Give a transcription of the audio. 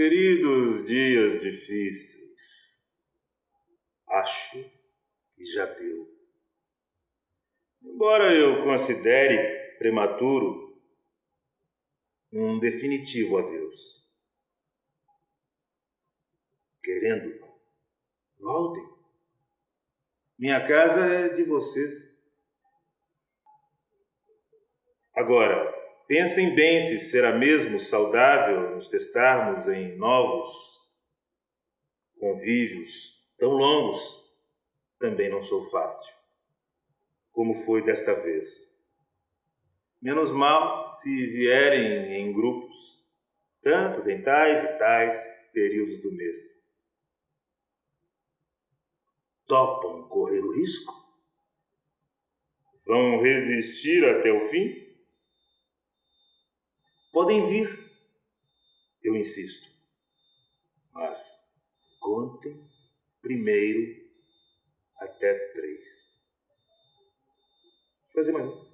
Queridos dias difíceis, acho que já deu. Embora eu considere prematuro um definitivo adeus. Querendo, voltem. Minha casa é de vocês. Agora, Pensem bem se será mesmo saudável nos testarmos em novos convívios tão longos. Também não sou fácil, como foi desta vez. Menos mal se vierem em grupos, tantos em tais e tais períodos do mês. Topam correr o risco? Vão resistir até o fim? Podem vir, eu insisto, mas contem primeiro até três. Vou fazer mais um.